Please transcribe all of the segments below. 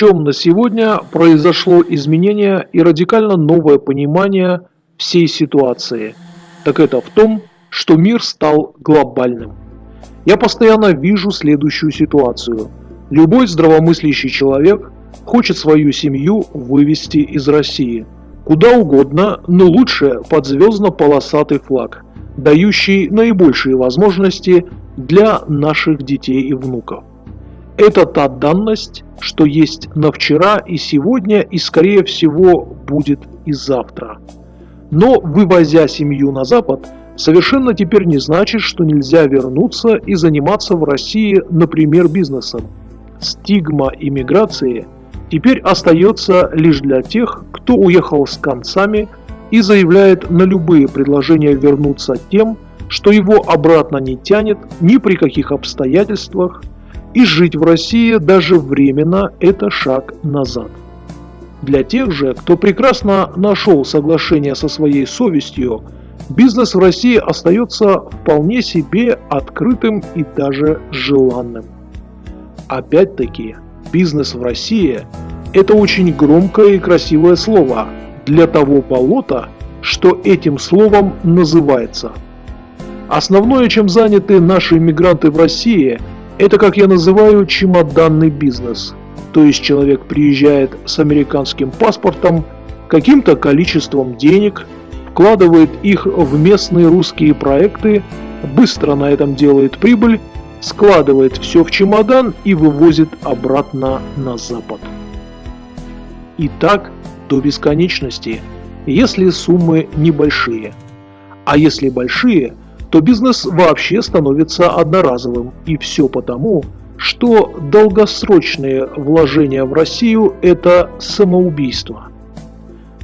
чем на сегодня произошло изменение и радикально новое понимание всей ситуации? Так это в том, что мир стал глобальным. Я постоянно вижу следующую ситуацию. Любой здравомыслящий человек хочет свою семью вывести из России. Куда угодно, но лучше под звездно-полосатый флаг, дающий наибольшие возможности для наших детей и внуков. Это та данность, что есть на вчера и сегодня, и скорее всего будет и завтра. Но вывозя семью на Запад, совершенно теперь не значит, что нельзя вернуться и заниматься в России, например, бизнесом. Стигма иммиграции теперь остается лишь для тех, кто уехал с концами и заявляет на любые предложения вернуться тем, что его обратно не тянет ни при каких обстоятельствах, и жить в России даже временно – это шаг назад. Для тех же, кто прекрасно нашел соглашение со своей совестью, бизнес в России остается вполне себе открытым и даже желанным. Опять-таки, бизнес в России – это очень громкое и красивое слово для того болота, что этим словом называется. Основное, чем заняты наши иммигранты в России – это, как я называю, чемоданный бизнес. То есть человек приезжает с американским паспортом, каким-то количеством денег, вкладывает их в местные русские проекты, быстро на этом делает прибыль, складывает все в чемодан и вывозит обратно на запад. И так до бесконечности, если суммы небольшие. А если большие – то бизнес вообще становится одноразовым. И все потому, что долгосрочные вложения в Россию – это самоубийство.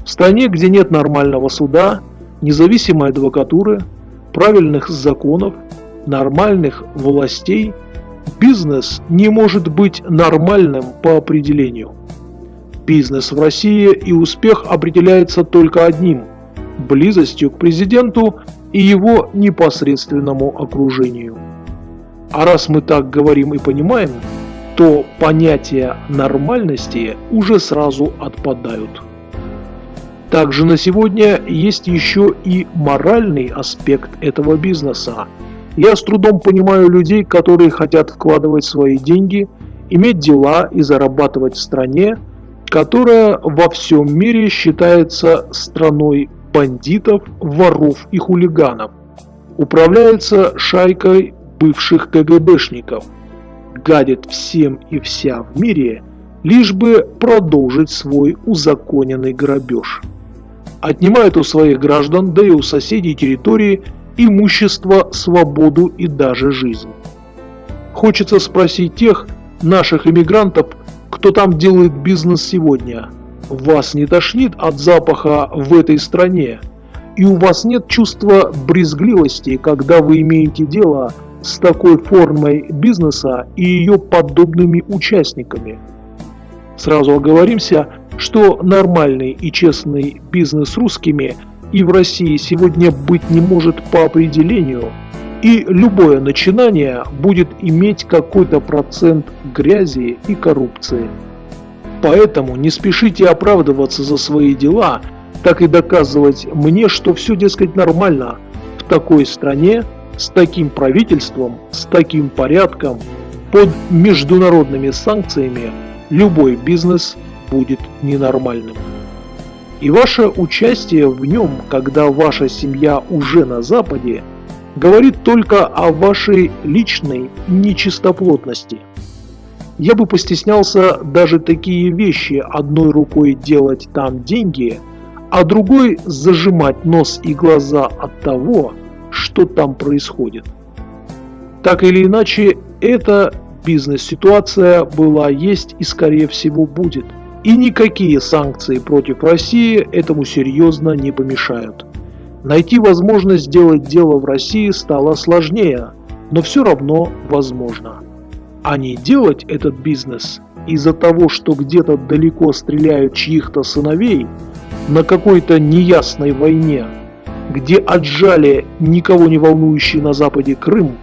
В стране, где нет нормального суда, независимой адвокатуры, правильных законов, нормальных властей, бизнес не может быть нормальным по определению. Бизнес в России и успех определяется только одним – близостью к президенту и его непосредственному окружению. А раз мы так говорим и понимаем, то понятия нормальности уже сразу отпадают. Также на сегодня есть еще и моральный аспект этого бизнеса. Я с трудом понимаю людей, которые хотят вкладывать свои деньги, иметь дела и зарабатывать в стране, которая во всем мире считается страной бандитов, воров и хулиганов. Управляется шайкой бывших КГБшников. Гадит всем и вся в мире, лишь бы продолжить свой узаконенный грабеж. Отнимает у своих граждан, да и у соседей территории, имущество, свободу и даже жизнь. Хочется спросить тех наших иммигрантов, кто там делает бизнес сегодня – вас не тошнит от запаха в этой стране, и у вас нет чувства брезгливости, когда вы имеете дело с такой формой бизнеса и ее подобными участниками. Сразу оговоримся, что нормальный и честный бизнес русскими и в России сегодня быть не может по определению, и любое начинание будет иметь какой-то процент грязи и коррупции. Поэтому не спешите оправдываться за свои дела, так и доказывать мне, что все, дескать, нормально в такой стране, с таким правительством, с таким порядком, под международными санкциями любой бизнес будет ненормальным. И ваше участие в нем, когда ваша семья уже на Западе, говорит только о вашей личной нечистоплотности – я бы постеснялся даже такие вещи одной рукой делать там деньги, а другой зажимать нос и глаза от того, что там происходит. Так или иначе, эта бизнес-ситуация была, есть и скорее всего будет. И никакие санкции против России этому серьезно не помешают. Найти возможность сделать дело в России стало сложнее, но все равно возможно а не делать этот бизнес из-за того, что где-то далеко стреляют чьих-то сыновей на какой-то неясной войне, где отжали никого не волнующий на Западе Крым,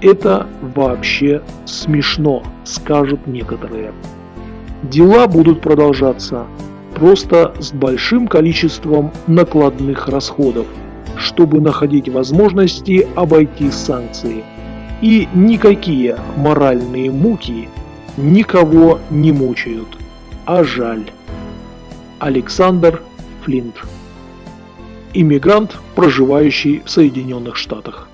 это вообще смешно, скажут некоторые. Дела будут продолжаться, просто с большим количеством накладных расходов, чтобы находить возможности обойти санкции. И никакие моральные муки никого не мучают, а жаль. Александр Флинт Иммигрант, проживающий в Соединенных Штатах.